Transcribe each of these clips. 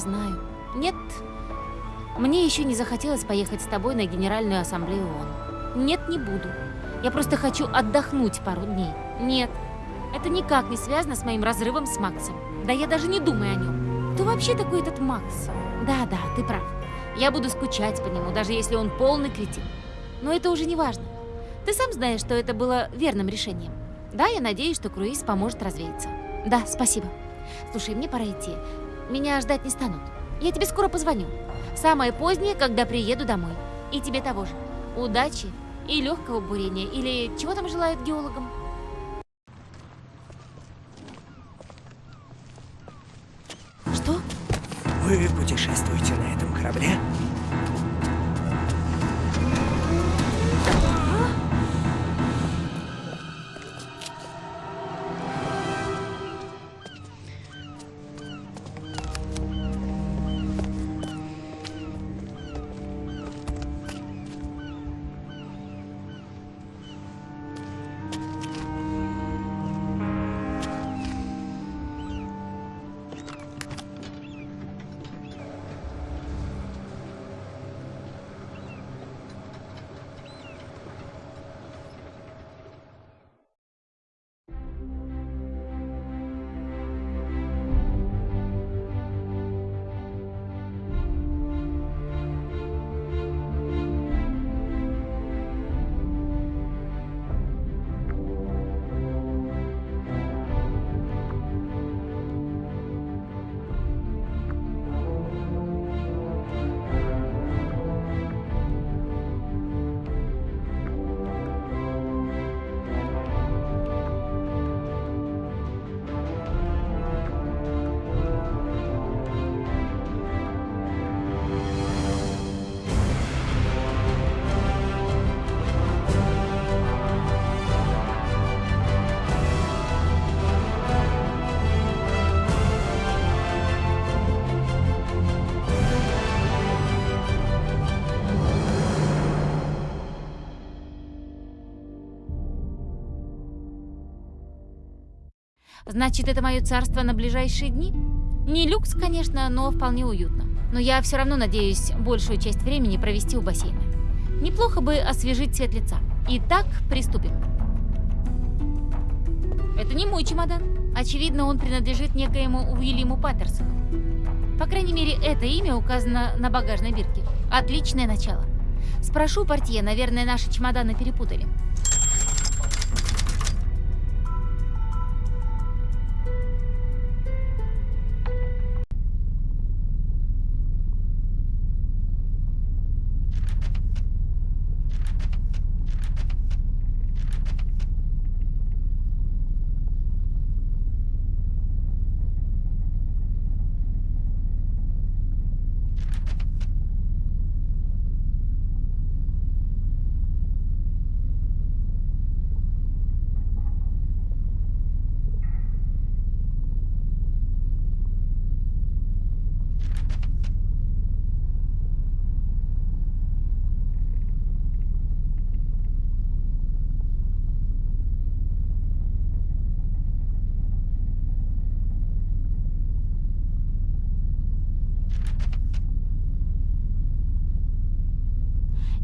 Знаю. Нет, мне еще не захотелось поехать с тобой на Генеральную Ассамблею ООН. Нет, не буду. Я просто хочу отдохнуть пару дней. Нет, это никак не связано с моим разрывом с Максом. Да я даже не думаю о нем. Кто вообще такой этот Макс? Да-да, ты прав. Я буду скучать по нему, даже если он полный кретин. Но это уже не важно. Ты сам знаешь, что это было верным решением. Да, я надеюсь, что круиз поможет развеяться. Да, спасибо. Слушай, мне пора идти. Меня ждать не станут. Я тебе скоро позвоню. Самое позднее, когда приеду домой. И тебе того же. Удачи и легкого бурения. Или чего там желают геологам? Что? Вы путешествуете Значит, это мое царство на ближайшие дни? Не люкс, конечно, но вполне уютно. Но я все равно надеюсь большую часть времени провести у бассейна. Неплохо бы освежить цвет лица. Итак, приступим. Это не мой чемодан. Очевидно, он принадлежит некоему Уильяму Паттерсону. По крайней мере, это имя указано на багажной бирке. Отличное начало. Спрошу портье, наверное, наши чемоданы перепутали.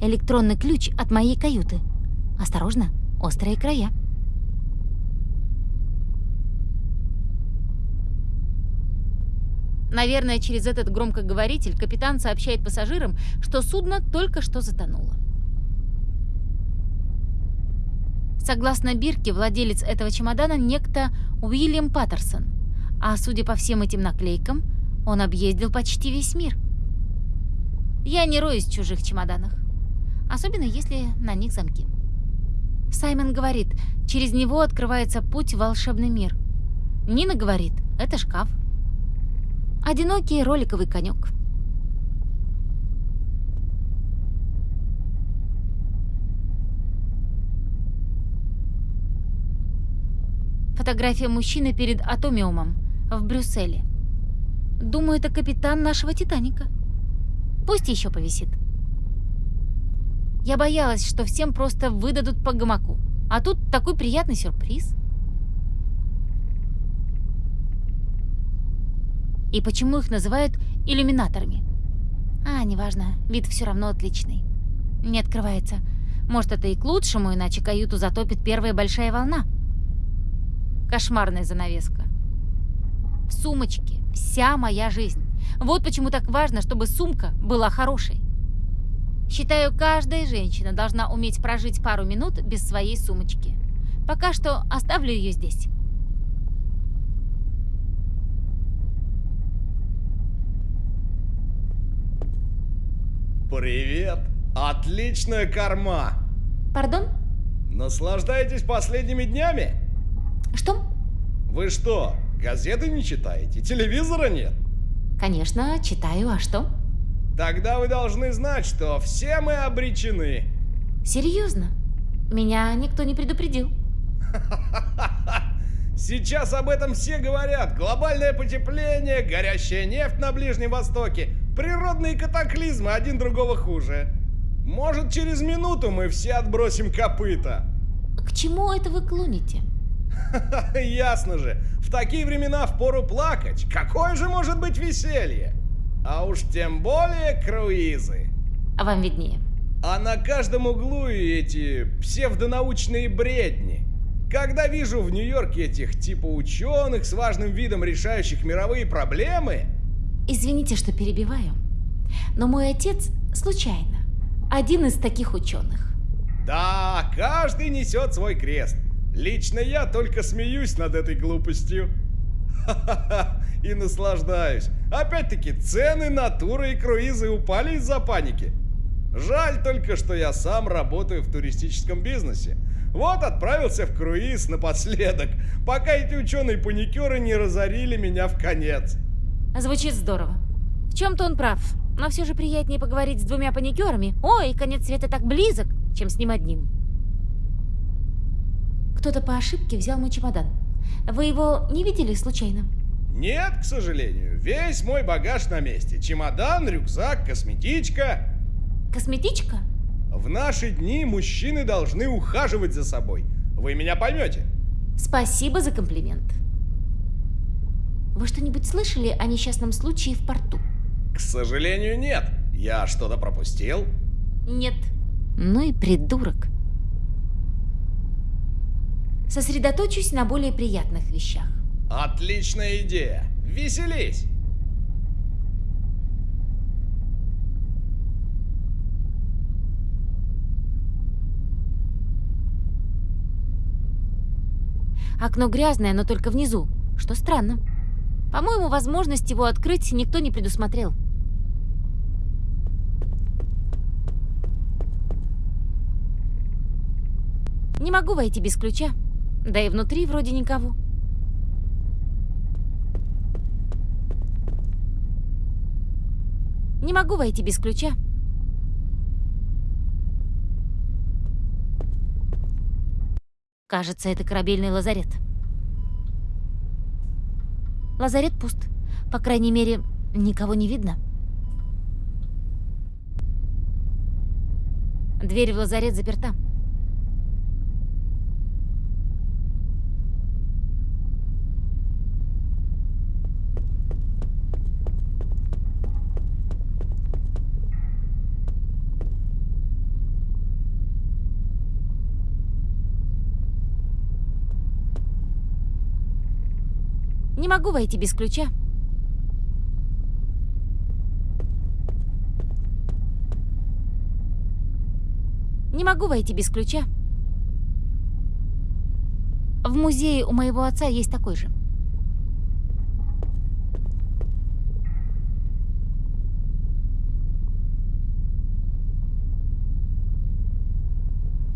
Электронный ключ от моей каюты. Осторожно, острые края. Наверное, через этот громкоговоритель капитан сообщает пассажирам, что судно только что затонуло. Согласно Бирке, владелец этого чемодана некто Уильям Паттерсон, а судя по всем этим наклейкам, он объездил почти весь мир. Я не роюсь в чужих чемоданах особенно если на них замки. Саймон говорит, через него открывается путь в волшебный мир. Нина говорит, это шкаф. Одинокий роликовый конек. Фотография мужчины перед Атомиумом в Брюсселе. Думаю, это капитан нашего Титаника. Пусть еще повисит. Я боялась, что всем просто выдадут по гамаку. А тут такой приятный сюрприз. И почему их называют иллюминаторами? А, неважно, вид все равно отличный. Не открывается. Может, это и к лучшему, иначе каюту затопит первая большая волна. Кошмарная занавеска. В сумочке вся моя жизнь. Вот почему так важно, чтобы сумка была хорошей. Считаю, каждая женщина должна уметь прожить пару минут без своей сумочки. Пока что оставлю ее здесь. Привет! Отличная корма! Пардон? Наслаждаетесь последними днями? Что? Вы что, газеты не читаете? Телевизора нет? Конечно, читаю, а что? Тогда вы должны знать, что все мы обречены. Серьезно? Меня никто не предупредил. Сейчас об этом все говорят. Глобальное потепление, горящая нефть на Ближнем Востоке, природные катаклизмы, один другого хуже. Может, через минуту мы все отбросим копыта. К чему это вы клоните? Ясно же, в такие времена впору плакать. Какое же может быть веселье? А уж тем более круизы. А вам виднее. А на каждом углу и эти псевдонаучные бредни. Когда вижу в Нью-Йорке этих типа ученых с важным видом решающих мировые проблемы... Извините, что перебиваю, но мой отец случайно один из таких ученых. Да, каждый несет свой крест. Лично я только смеюсь над этой глупостью. И наслаждаюсь. Опять-таки, цены на туры и круизы упали из-за паники. Жаль только, что я сам работаю в туристическом бизнесе. Вот отправился в круиз напоследок, пока эти ученые-паникеры не разорили меня в конец. Звучит здорово. В чем-то он прав, но все же приятнее поговорить с двумя паникерами. Ой, конец света так близок, чем с ним одним. Кто-то по ошибке взял мой чемодан. Вы его не видели случайно? Нет, к сожалению. Весь мой багаж на месте. Чемодан, рюкзак, косметичка. Косметичка? В наши дни мужчины должны ухаживать за собой. Вы меня поймете. Спасибо за комплимент. Вы что-нибудь слышали о несчастном случае в порту? К сожалению, нет. Я что-то пропустил? Нет. Ну и придурок. Сосредоточусь на более приятных вещах. Отличная идея. Веселись. Окно грязное, но только внизу, что странно. По-моему, возможность его открыть никто не предусмотрел. Не могу войти без ключа. Да и внутри вроде никого. Не могу войти без ключа. Кажется, это корабельный лазарет. Лазарет пуст. По крайней мере, никого не видно. Дверь в лазарет заперта. Не могу войти без ключа. Не могу войти без ключа. В музее у моего отца есть такой же.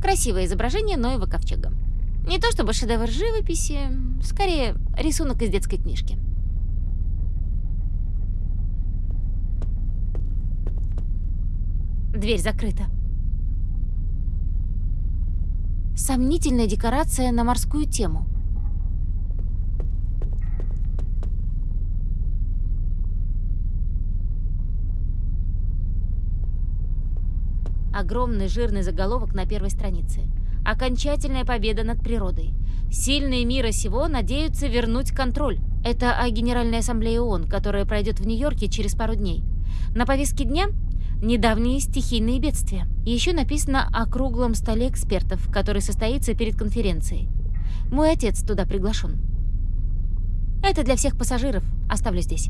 Красивое изображение Ноева ковчега. Не то чтобы шедевр живописи, скорее рисунок из детской книжки. Дверь закрыта. Сомнительная декорация на морскую тему. Огромный жирный заголовок на первой странице. Окончательная победа над природой. Сильные мира сего надеются вернуть контроль. Это о Генеральной Ассамблее ООН, которая пройдет в Нью-Йорке через пару дней. На повестке дня – недавние стихийные бедствия. Еще написано о круглом столе экспертов, который состоится перед конференцией. Мой отец туда приглашен. Это для всех пассажиров. Оставлю здесь.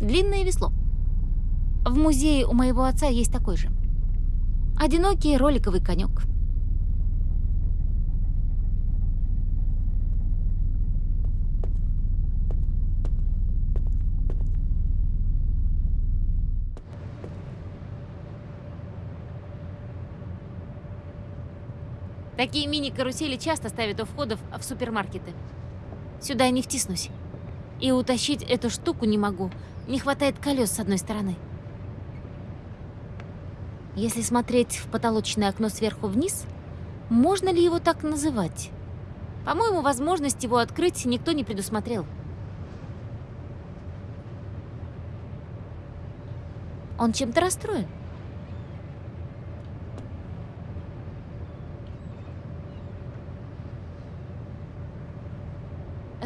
Длинное весло. В музее у моего отца есть такой же. Одинокий роликовый конек. Такие мини-карусели часто ставят у входов в супермаркеты. Сюда не втиснусь. И утащить эту штуку не могу. Не хватает колес с одной стороны. Если смотреть в потолочное окно сверху вниз, можно ли его так называть? По-моему, возможность его открыть никто не предусмотрел. Он чем-то расстроен.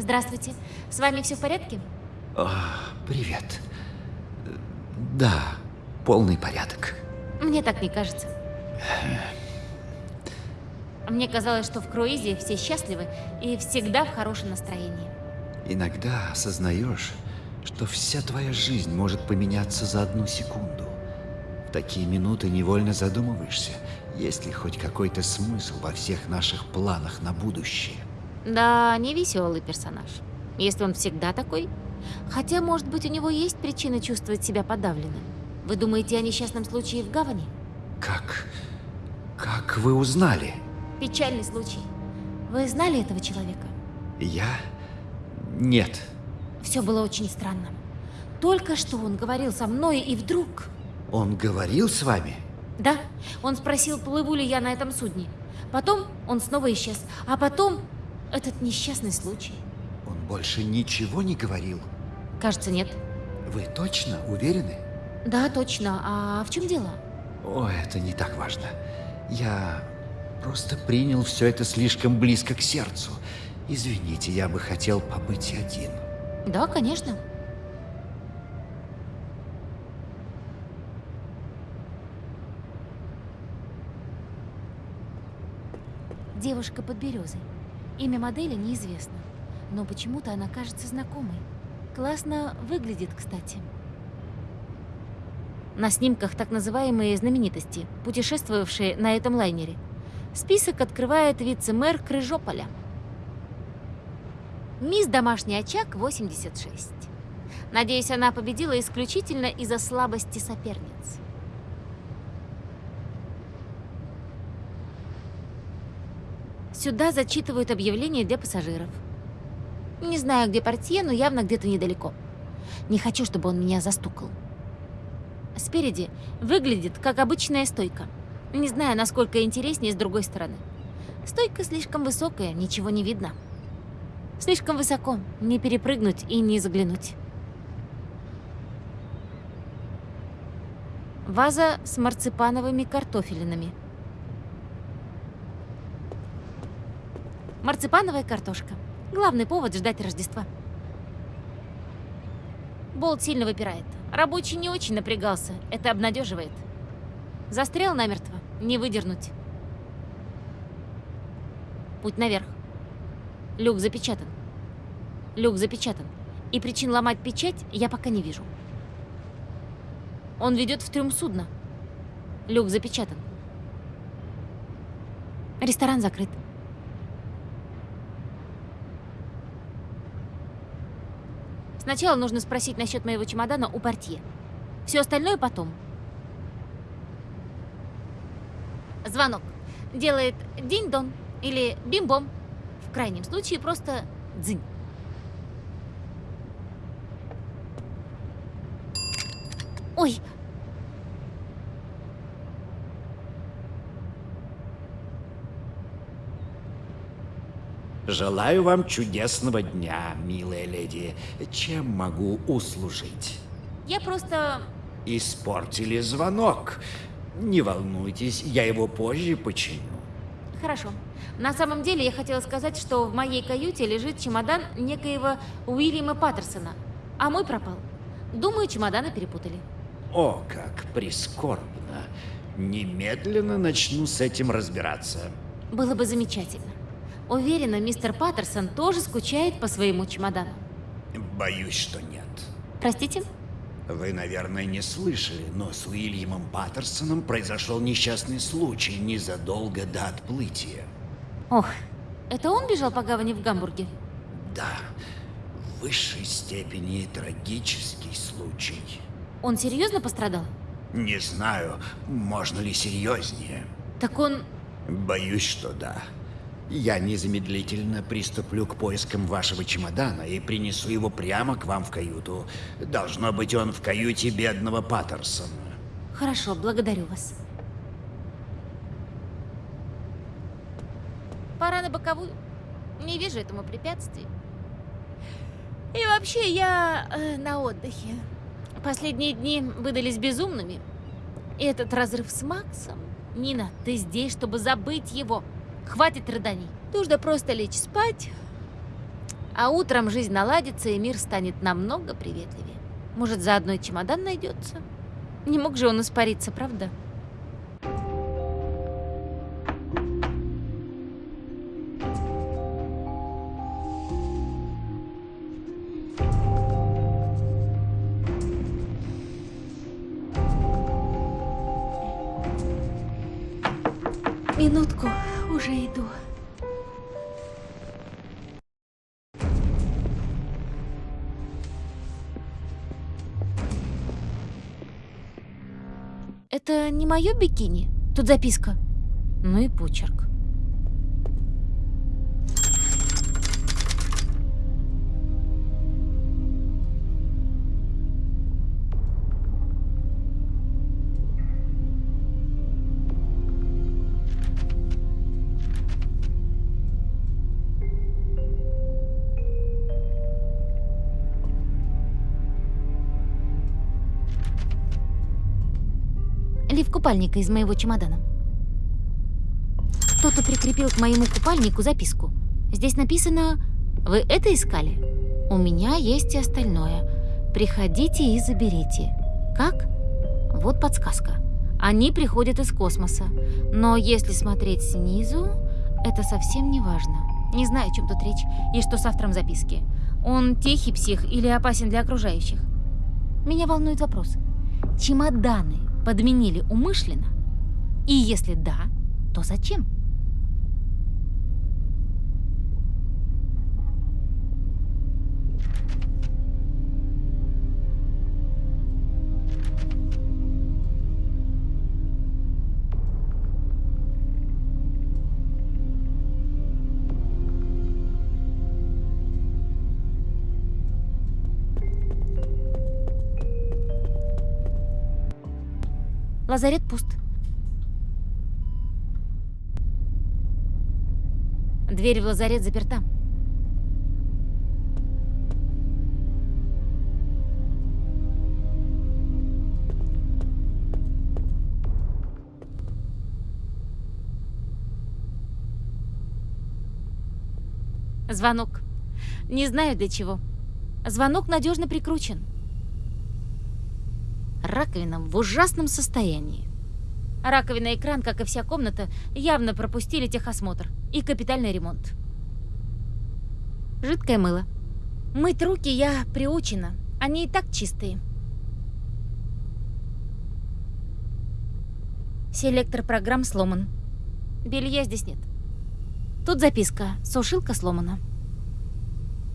Здравствуйте. С вами все в порядке? О, привет. Да, полный порядок. Мне так не кажется. Мне казалось, что в круизе все счастливы и всегда в хорошем настроении. Иногда осознаешь, что вся твоя жизнь может поменяться за одну секунду. В такие минуты невольно задумываешься, есть ли хоть какой-то смысл во всех наших планах на будущее. Да, не веселый персонаж. Если он всегда такой. Хотя, может быть, у него есть причины чувствовать себя подавленным. Вы думаете о несчастном случае в гавани? Как... как вы узнали? Печальный случай. Вы знали этого человека? Я... нет. Все было очень странно. Только что он говорил со мной, и вдруг... Он говорил с вами? Да. Он спросил, плыву ли я на этом судне. Потом он снова исчез. А потом этот несчастный случай. Он больше ничего не говорил? Кажется, нет. Вы точно уверены? Да, точно. А в чем дело? О, это не так важно. Я просто принял все это слишком близко к сердцу. Извините, я бы хотел побыть один. Да, конечно. Девушка под березой. Имя модели неизвестно, но почему-то она кажется знакомой. Классно выглядит, кстати. На снимках так называемые знаменитости, путешествовавшие на этом лайнере. Список открывает вице-мэр Крыжополя. Мисс Домашний очаг 86. Надеюсь, она победила исключительно из-за слабости соперниц. Сюда зачитывают объявления для пассажиров. Не знаю, где портье, но явно где-то недалеко. Не хочу, чтобы он меня застукал. Спереди выглядит как обычная стойка. Не знаю, насколько интереснее с другой стороны. Стойка слишком высокая, ничего не видно. Слишком высоко, не перепрыгнуть и не заглянуть. Ваза с марципановыми картофелинами – Марципановая картошка. Главный повод ждать Рождества. Болт сильно выпирает. Рабочий не очень напрягался. Это обнадеживает. Застрял намертво. Не выдернуть. Путь наверх. Люк запечатан. Люк запечатан. И причин ломать печать я пока не вижу. Он ведет в трюм судна. Люк запечатан. Ресторан закрыт. Сначала нужно спросить насчет моего чемодана у портье. Все остальное потом. Звонок. Делает динь-дон или бим-бом. В крайнем случае просто дзынь. Ой, Желаю вам чудесного дня, милая леди. Чем могу услужить? я просто... Испортили звонок. Не волнуйтесь, я его позже починю. Хорошо. На самом деле я хотела сказать, что в моей каюте лежит чемодан некоего Уильяма Паттерсона, а мой пропал. Думаю, чемоданы перепутали. О, как прискорбно. Немедленно начну с этим разбираться. Было бы замечательно. Уверена, мистер Паттерсон тоже скучает по своему чемодану. Боюсь, что нет. Простите? Вы, наверное, не слышали, но с Уильямом Паттерсоном произошел несчастный случай незадолго до отплытия. Ох, это он бежал по гавани в Гамбурге? Да, в высшей степени трагический случай. Он серьезно пострадал? Не знаю, можно ли серьезнее. Так он... Боюсь, что да. Я незамедлительно приступлю к поискам вашего чемодана и принесу его прямо к вам в каюту. Должно быть, он в каюте бедного Паттерсона. Хорошо, благодарю вас. Пора на боковую. Не вижу этому препятствий. И вообще, я э, на отдыхе. Последние дни выдались безумными. И этот разрыв с Максом... Нина, ты здесь, чтобы забыть его. Хватит рыданий. Нужно просто лечь спать. А утром жизнь наладится, и мир станет намного приветливее. Может, заодно и чемодан найдется? Не мог же он испариться, правда? Минутку, уже иду. Это не мое бикини? Тут записка. Ну и почерк. Купальника из моего чемодана. Кто-то прикрепил к моему купальнику записку. Здесь написано «Вы это искали? У меня есть и остальное. Приходите и заберите». Как? Вот подсказка. Они приходят из космоса. Но если смотреть снизу, это совсем не важно. Не знаю, о чем тут речь и что с автором записки. Он тихий псих или опасен для окружающих? Меня волнует вопрос. Чемоданы подменили умышленно? И если да, то зачем? Лазарет пуст. Дверь в лазарет заперта. Звонок. Не знаю для чего. Звонок надежно прикручен. Раковина в ужасном состоянии. Раковина и кран, как и вся комната, явно пропустили техосмотр и капитальный ремонт. Жидкое мыло. Мыть руки я приучена, они и так чистые. Селектор программ сломан. Белья здесь нет. Тут записка. Сушилка сломана.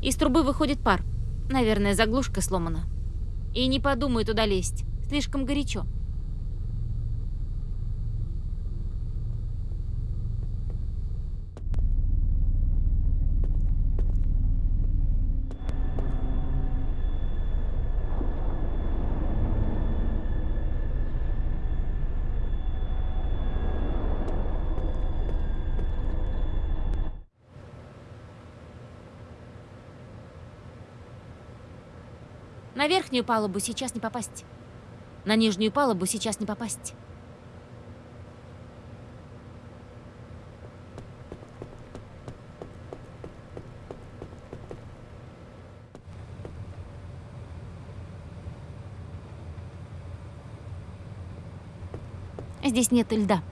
Из трубы выходит пар. Наверное, заглушка сломана. И не подумай туда лезть. Слишком горячо. На верхнюю палубу сейчас не попасть. На нижнюю палубу сейчас не попасть. Здесь нет льда.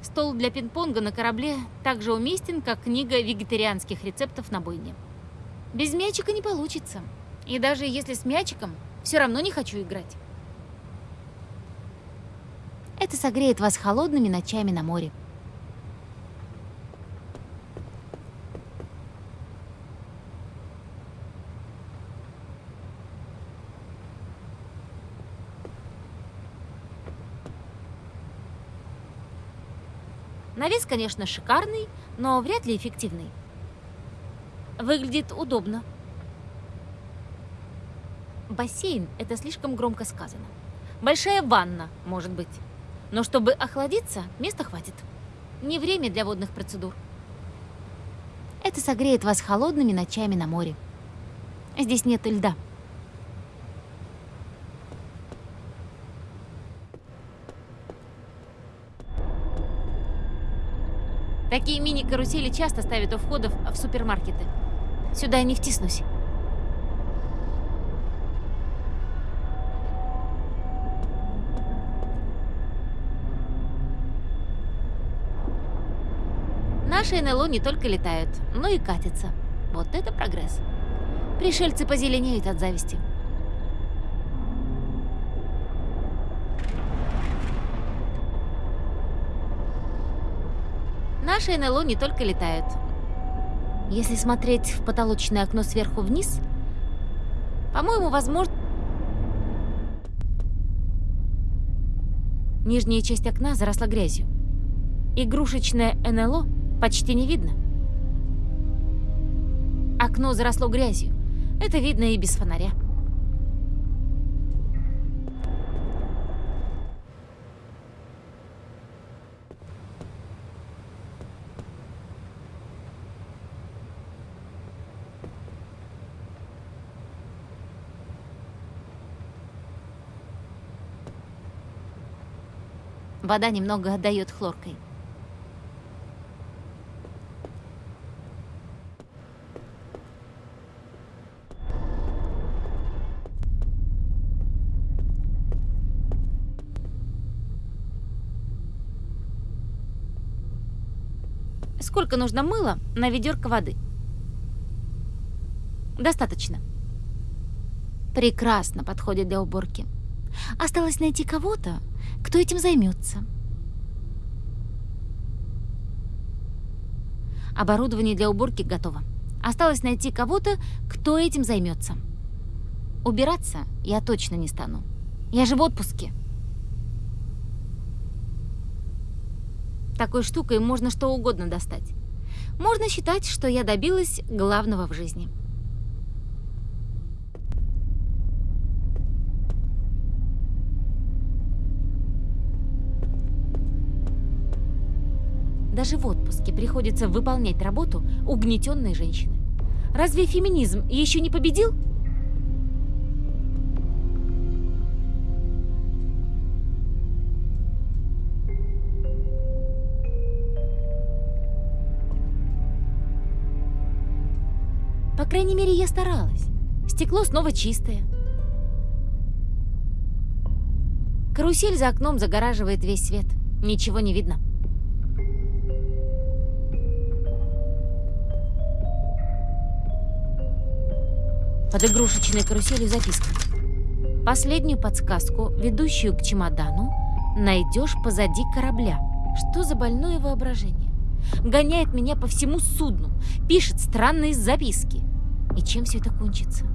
Стол для пинг-понга на корабле также уместен, как книга вегетарианских рецептов на бойне. Без мячика не получится. И даже если с мячиком, все равно не хочу играть. Это согреет вас холодными ночами на море. Навес, конечно, шикарный, но вряд ли эффективный. Выглядит удобно. Бассейн – это слишком громко сказано. Большая ванна, может быть. Но чтобы охладиться, места хватит. Не время для водных процедур. Это согреет вас холодными ночами на море. Здесь нет льда. Такие мини-карусели часто ставят у входов в супермаркеты. Сюда я не втиснусь. Наши НЛО не только летают, но и катятся. Вот это прогресс. Пришельцы позеленеют от зависти. Наши НЛО не только летают. Если смотреть в потолочное окно сверху вниз, по-моему, возможно... Нижняя часть окна заросла грязью. Игрушечное НЛО почти не видно. Окно заросло грязью. Это видно и без фонаря. Вода немного отдает хлоркой. Сколько нужно мыла на ведерко воды? Достаточно. Прекрасно подходит для уборки. Осталось найти кого-то, кто этим займется. Оборудование для уборки готово. Осталось найти кого-то, кто этим займется. Убираться я точно не стану. Я же в отпуске. Такой штукой можно что угодно достать. Можно считать, что я добилась главного в жизни. Даже в отпуске приходится выполнять работу угнетенной женщины. Разве феминизм еще не победил? По крайней мере, я старалась. Стекло снова чистое. Карусель за окном загораживает весь свет. Ничего не видно. Под игрушечной каруселью записка. Последнюю подсказку, ведущую к чемодану, найдешь позади корабля. Что за больное воображение? Гоняет меня по всему судну, пишет странные записки. И чем все это кончится?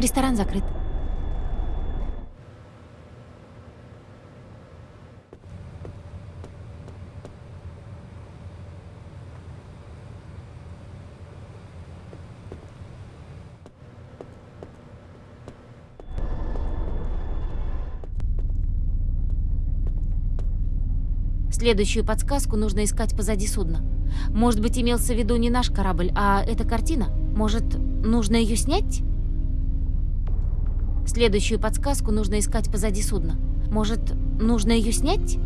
Ресторан закрыт. Следующую подсказку нужно искать позади судна. Может быть, имелся в виду не наш корабль, а эта картина? Может, нужно ее снять? Следующую подсказку нужно искать позади судна. Может, нужно ее снять?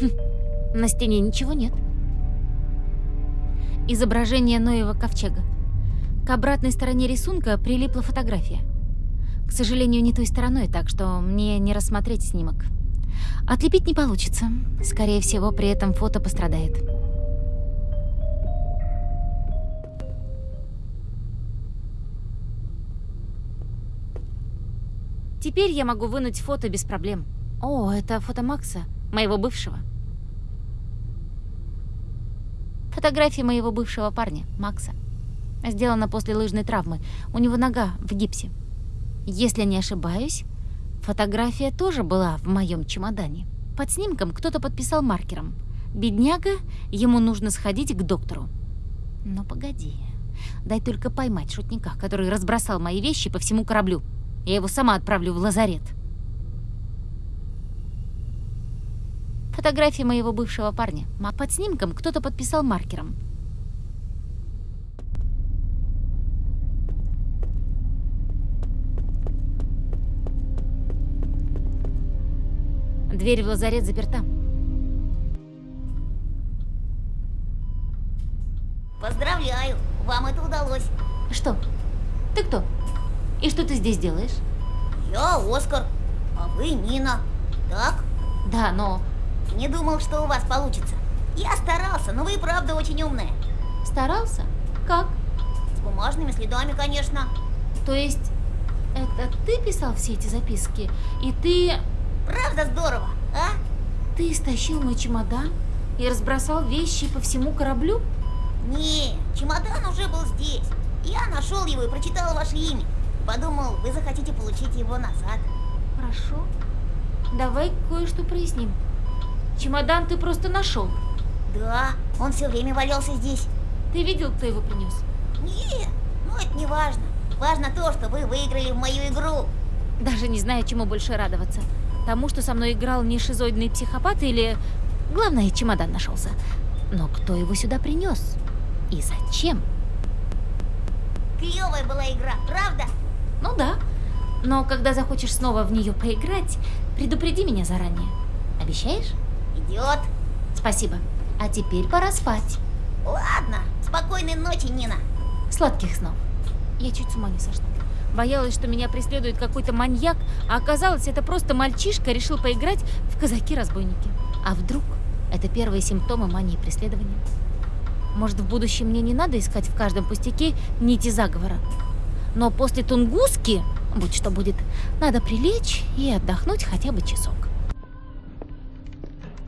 Хм, на стене ничего нет. Изображение Ноева ковчега. К обратной стороне рисунка прилипла фотография. К сожалению, не той стороной, так что мне не рассмотреть снимок. Отлепить не получится. Скорее всего, при этом фото пострадает. Теперь я могу вынуть фото без проблем. О, это фото Макса, моего бывшего. Фотография моего бывшего парня, Макса. Сделана после лыжной травмы. У него нога в гипсе. Если не ошибаюсь, фотография тоже была в моем чемодане. Под снимком кто-то подписал маркером. Бедняга, ему нужно сходить к доктору. Но погоди, дай только поймать шутника, который разбросал мои вещи по всему кораблю. Я его сама отправлю в лазарет. Фотография моего бывшего парня. А под снимком кто-то подписал маркером. Дверь в лазарет заперта. Поздравляю, вам это удалось. Что? Ты кто? И что ты здесь делаешь? Я Оскар, а вы Нина. Так? Да, но... Не думал, что у вас получится. Я старался, но вы и правда очень умная. Старался? Как? С бумажными следами, конечно. То есть, это ты писал все эти записки? И ты... Правда здорово, а? Ты стащил мой чемодан и разбросал вещи по всему кораблю? Не, чемодан уже был здесь. Я нашел его и прочитал ваше имя. Подумал, вы захотите получить его назад. Хорошо. Давай кое-что проясним. Чемодан ты просто нашел. Да, он все время валялся здесь. Ты видел, кто его принес? Не, ну это не важно. Важно то, что вы выиграли в мою игру. Даже не знаю, чему больше радоваться. Тому, что со мной играл не шизоидный психопат или... Главное, чемодан нашелся. Но кто его сюда принес? И зачем? Клевая была игра, правда? Ну да. Но когда захочешь снова в нее поиграть, предупреди меня заранее. Обещаешь? Идет. Спасибо. А теперь пора спать. Ладно, спокойной ночи, Нина. Сладких снов. Я чуть с ума не сошла. Боялась, что меня преследует какой-то маньяк, а оказалось, это просто мальчишка решил поиграть в казаки-разбойники. А вдруг это первые симптомы мании преследования? Может, в будущем мне не надо искать в каждом пустяке нити заговора? Но после Тунгуски, будь что будет, надо прилечь и отдохнуть хотя бы часок.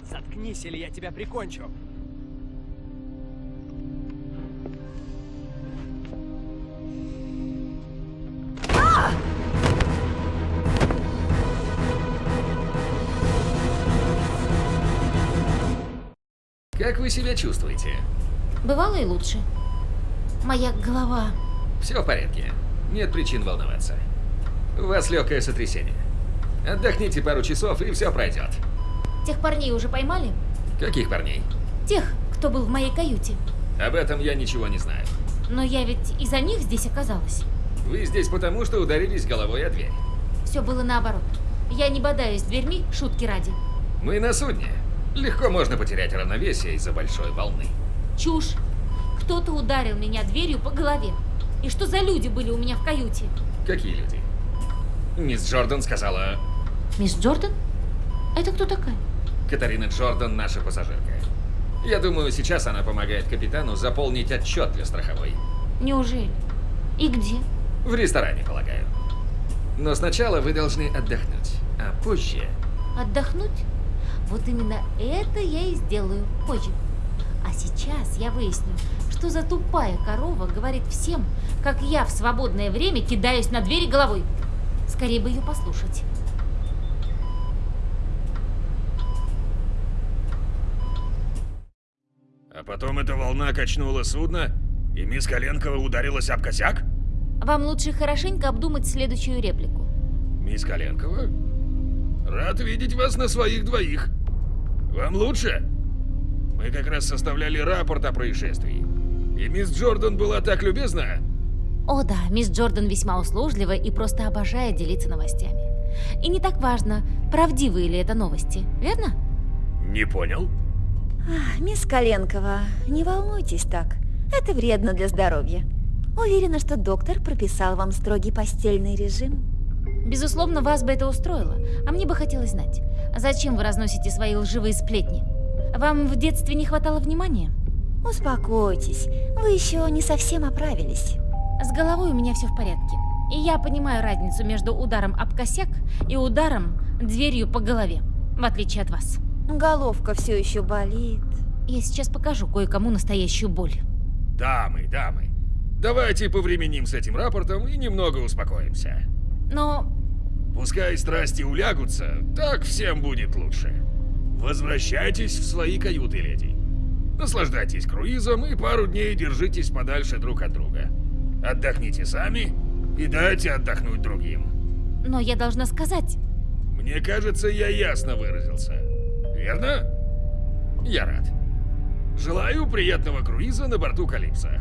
Заткнись, или я тебя прикончу. Как вы себя чувствуете? Бывало и лучше. Моя голова... Все в порядке. Нет причин волноваться. У вас легкое сотрясение. Отдохните пару часов, и все пройдет. Тех парней уже поймали? Каких парней? Тех, кто был в моей каюте. Об этом я ничего не знаю. Но я ведь из-за них здесь оказалась. Вы здесь потому, что ударились головой о дверь. Все было наоборот. Я не бодаюсь дверьми, шутки ради. Мы на судне. Легко можно потерять равновесие из-за большой волны. Чушь. Кто-то ударил меня дверью по голове. И что за люди были у меня в каюте? Какие люди? Мисс Джордан сказала... Мисс Джордан? Это кто такая? Катарина Джордан наша пассажирка. Я думаю, сейчас она помогает капитану заполнить отчет для страховой. Неужели? И где? В ресторане, полагаю. Но сначала вы должны отдохнуть, а позже... Отдохнуть? Вот именно это я и сделаю позже. А сейчас я выясню, что за тупая корова говорит всем, как я в свободное время кидаюсь на двери головой. Скорее бы ее послушать. А потом эта волна качнула судно, и мисс Коленкова ударилась об косяк? Вам лучше хорошенько обдумать следующую реплику. Мисс Коленкова? Рад видеть вас на своих двоих. Вам лучше? Мы как раз составляли рапорт о происшествии. И мисс Джордан была так любезна. О да, мисс Джордан весьма услужлива и просто обожает делиться новостями. И не так важно, правдивые ли это новости, верно? Не понял? Ах, Мисс Коленкова, не волнуйтесь так. Это вредно для здоровья. Уверена, что доктор прописал вам строгий постельный режим. Безусловно, вас бы это устроило, а мне бы хотелось знать, зачем вы разносите свои лживые сплетни? Вам в детстве не хватало внимания? Успокойтесь, вы еще не совсем оправились. С головой у меня все в порядке. И я понимаю разницу между ударом об косяк и ударом дверью по голове, в отличие от вас. Головка все еще болит. Я сейчас покажу кое-кому настоящую боль. Дамы, дамы, давайте повременим с этим рапортом и немного успокоимся. Но Пускай страсти улягутся, так всем будет лучше. Возвращайтесь в свои каюты, леди. Наслаждайтесь круизом и пару дней держитесь подальше друг от друга. Отдохните сами и дайте отдохнуть другим. Но я должна сказать, Мне кажется, я ясно выразился. Верно? Я рад. Желаю приятного круиза на борту Калипсо.